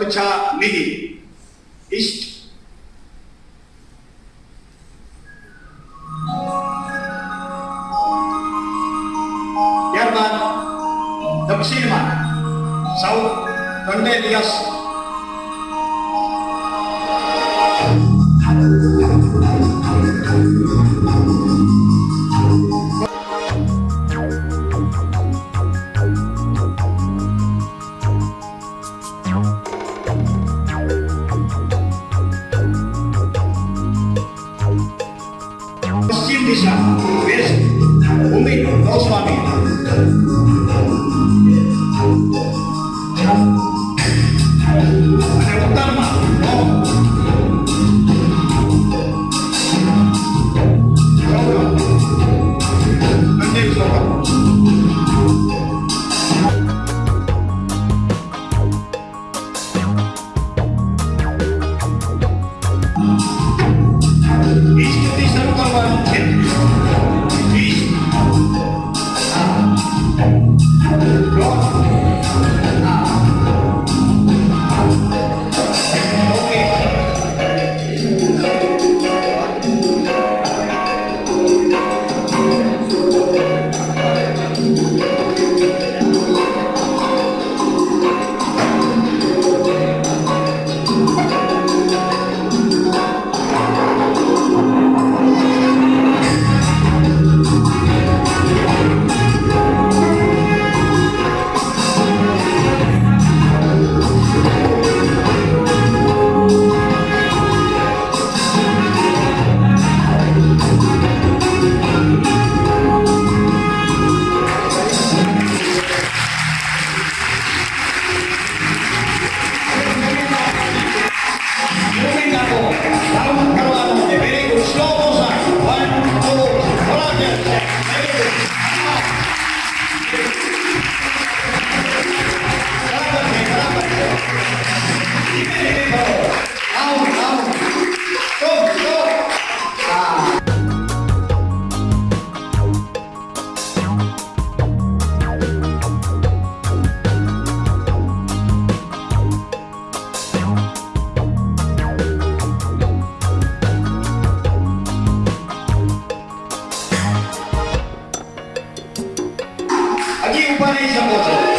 सुरक्षा निधि इष्ट ત્યારબાદ દક્ષિણમાં સાઉથ કંડેલિયસ Krishna, where is he? Mumbai, Goswami. Bloco. パネーション校長